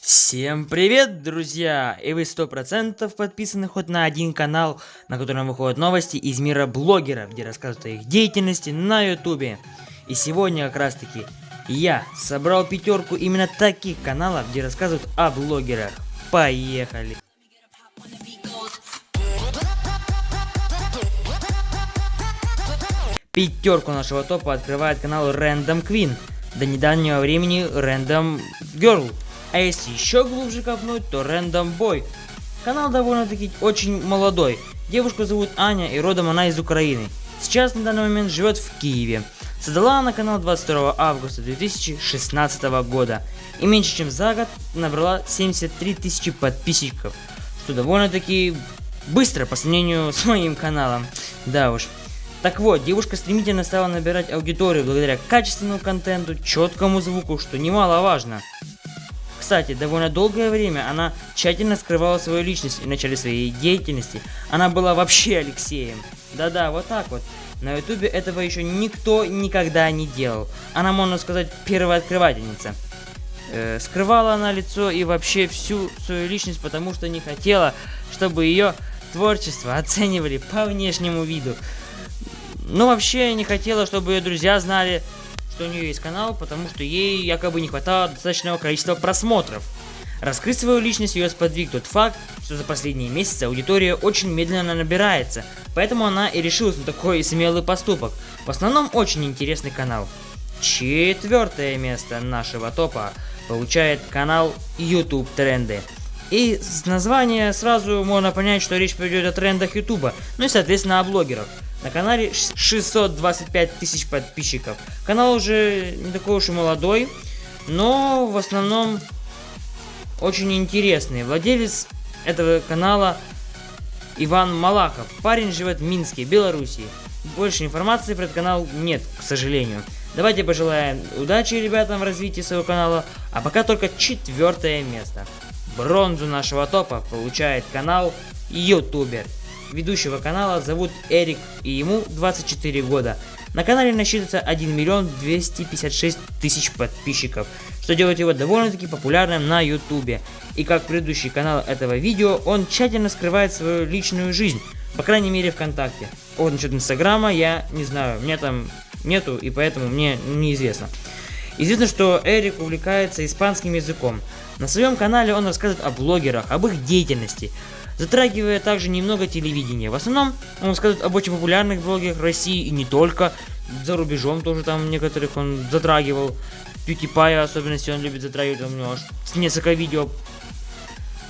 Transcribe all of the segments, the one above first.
Всем привет, друзья! И вы сто процентов подписаны хоть на один канал, на котором выходят новости из мира блогеров, где рассказывают о их деятельности на ютубе. И сегодня как раз таки я собрал пятерку именно таких каналов, где рассказывают о блогерах. Поехали! Пятерку нашего топа открывает канал Random Queen. До недавнего времени Random Girl. А если еще глубже копнуть, то Random Boy. Канал довольно-таки очень молодой. Девушку зовут Аня и родом она из Украины. Сейчас на данный момент живет в Киеве. Создала она канал 22 августа 2016 года. И меньше чем за год набрала 73 тысячи подписчиков. Что довольно-таки быстро по сравнению с моим каналом. Да уж. Так вот, девушка стремительно стала набирать аудиторию благодаря качественному контенту, четкому звуку, что немаловажно. Кстати, довольно долгое время она тщательно скрывала свою личность и начале своей деятельности она была вообще Алексеем. Да-да, вот так вот. На ютубе этого еще никто никогда не делал. Она, можно сказать, первая открывательница. Э, скрывала она лицо и вообще всю свою личность, потому что не хотела, чтобы ее творчество оценивали по внешнему виду. Ну, вообще не хотела, чтобы ее друзья знали, что у нее есть канал, потому что ей якобы не хватало достаточного количества просмотров. Раскрыть свою личность ее сподвиг тот факт, что за последние месяцы аудитория очень медленно набирается, поэтому она и решилась на такой смелый поступок. В основном очень интересный канал. Четвертое место нашего топа получает канал YouTube Тренды. И с названия сразу можно понять, что речь пойдет о трендах YouTube, ну и соответственно о блогерах. На канале 625 тысяч подписчиков. Канал уже не такой уж и молодой, но в основном очень интересный. Владелец этого канала Иван Малахов. Парень живет в Минске, Белоруссии. Больше информации про этот канал нет, к сожалению. Давайте пожелаем удачи ребятам в развитии своего канала. А пока только четвертое место. Бронзу нашего топа получает канал Ютубер. Ведущего канала зовут Эрик и ему 24 года. На канале насчитывается 1 миллион 256 тысяч подписчиков, что делает его довольно-таки популярным на ютубе. И как предыдущий канал этого видео, он тщательно скрывает свою личную жизнь, по крайней мере ВКонтакте. Вот насчет инстаграма я не знаю, мне там нету и поэтому мне неизвестно. Известно, что Эрик увлекается испанским языком. На своем канале он рассказывает о блогерах, об их деятельности, затрагивая также немного телевидения. В основном он рассказывает об очень популярных блогерах России и не только. За рубежом тоже там некоторых он затрагивал. PewDiePie особенности он любит затрагивать, у него аж несколько видео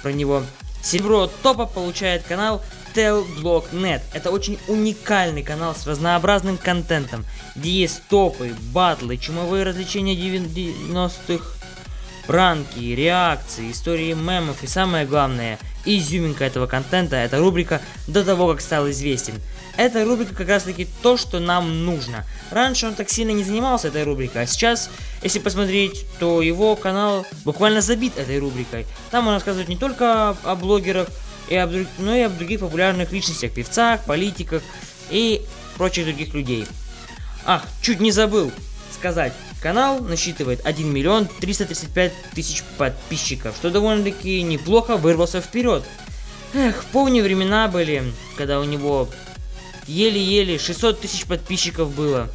про него. Серебро топа получает канал Telblog.net. Это очень уникальный канал с разнообразным контентом, где есть топы, батлы, чумовые развлечения 90-х, пранки, реакции, истории мемов и самое главное, изюминка этого контента, это рубрика «До того, как стал известен». Эта рубрика как раз таки то, что нам нужно. Раньше он так сильно не занимался этой рубрикой, а сейчас, если посмотреть, то его канал буквально забит этой рубрикой. Там он рассказывает не только о блогерах, и об, но и об других популярных личностях, певцах, политиках и прочих других людей. Ах, чуть не забыл сказать. Канал насчитывает 1 миллион 335 тысяч подписчиков, что довольно-таки неплохо вырвался вперед. Эх, помню времена были, когда у него еле-еле 600 тысяч подписчиков было.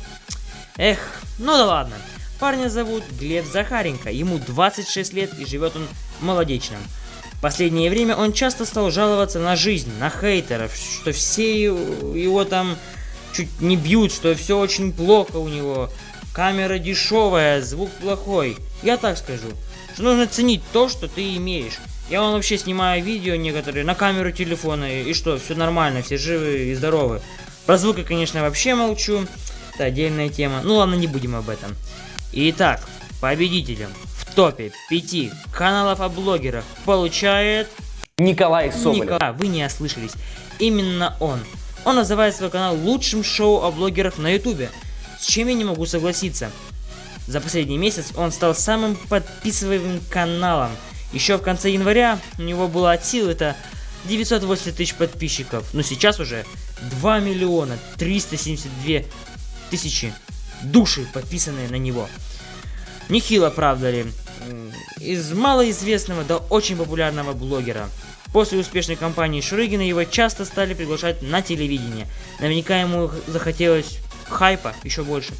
Эх, ну да ладно. Парня зовут Глеб Захаренко, ему 26 лет и живет он в последнее время он часто стал жаловаться на жизнь, на хейтеров, что все его там чуть не бьют, что все очень плохо у него, Камера дешевая, звук плохой. Я так скажу, что нужно ценить то, что ты имеешь. Я вам вообще снимаю видео некоторые на камеру телефона, и что, все нормально, все живы и здоровы. Про звук я, конечно, вообще молчу, это отдельная тема. Ну ладно, не будем об этом. Итак, победителем в топе 5 каналов о блогерах получает... Николай Соболев. Николай, вы не ослышались. Именно он. Он называет свой канал лучшим шоу о блогерах на ютубе. С чем я не могу согласиться. За последний месяц он стал самым подписываемым каналом. Еще в конце января у него было от сил это 980 тысяч подписчиков, но сейчас уже 2 миллиона 372 тысячи души подписанные на него. Нехило, правда ли? из малоизвестного до очень популярного блогера. После успешной кампании Шурыгина его часто стали приглашать на телевидение. Наверняка ему захотелось хайпа еще больше,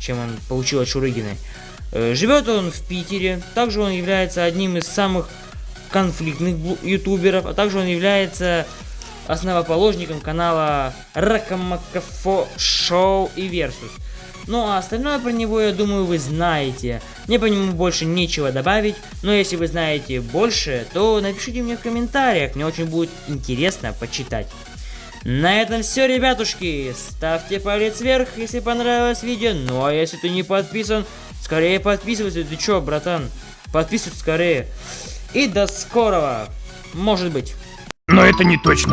чем он получил от Шурыгиной. Э, живет он в Питере, также он является одним из самых конфликтных ютуберов, а также он является основоположником канала Ракамакафо Шоу и Версус. Ну а остальное про него, я думаю, вы знаете. Мне по нему больше нечего добавить, но если вы знаете больше, то напишите мне в комментариях, мне очень будет интересно почитать. На этом все, ребятушки. Ставьте палец вверх, если понравилось видео. Ну а если ты не подписан, скорее подписывайся. Ты чё, братан? Подписывайся скорее. И до скорого. Может быть. Но это не точно.